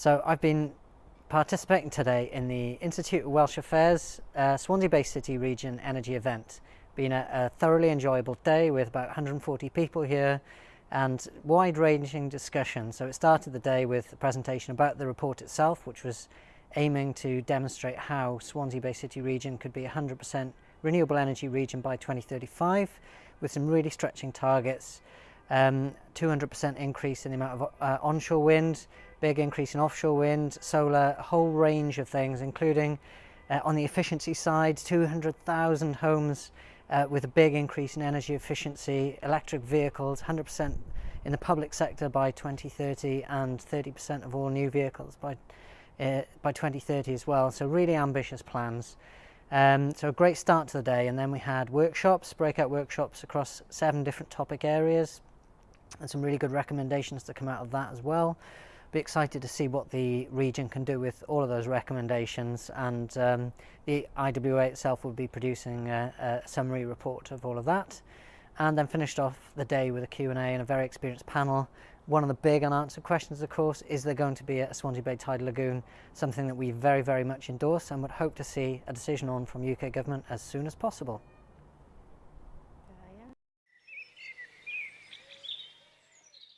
So I've been participating today in the Institute of Welsh Affairs uh, Swansea Bay City Region Energy event. Been a, a, thoroughly enjoyable day with about 140 people here and wide-ranging discussion. So it started the day with a presentation about the report itself, which was aiming to demonstrate how Swansea Bay City Region could be 100% renewable energy region by 2035 with some really stretching targets 200% um, increase in the amount of uh, onshore wind, big increase in offshore wind, solar, whole range of things, including uh, on the efficiency side, 200,000 homes uh, with a big increase in energy efficiency, electric vehicles, 100% in the public sector by 2030 and 30% of all new vehicles by, uh, by 2030 as well. So really ambitious plans. Um, so a great start to the day and then we had workshops, breakout workshops across seven different topic areas, and some really good recommendations to come out of that as well. Be excited to see what the region can do with all of those recommendations and um, the IWA itself will be producing a, a, summary report of all of that and then finished off the day with a Q&A and a very experienced panel. One of the big unanswered questions of course is there going to be a Swansea Bay Tidal Lagoon, something that we very very much endorse and would hope to see a decision on from UK Government as soon as possible.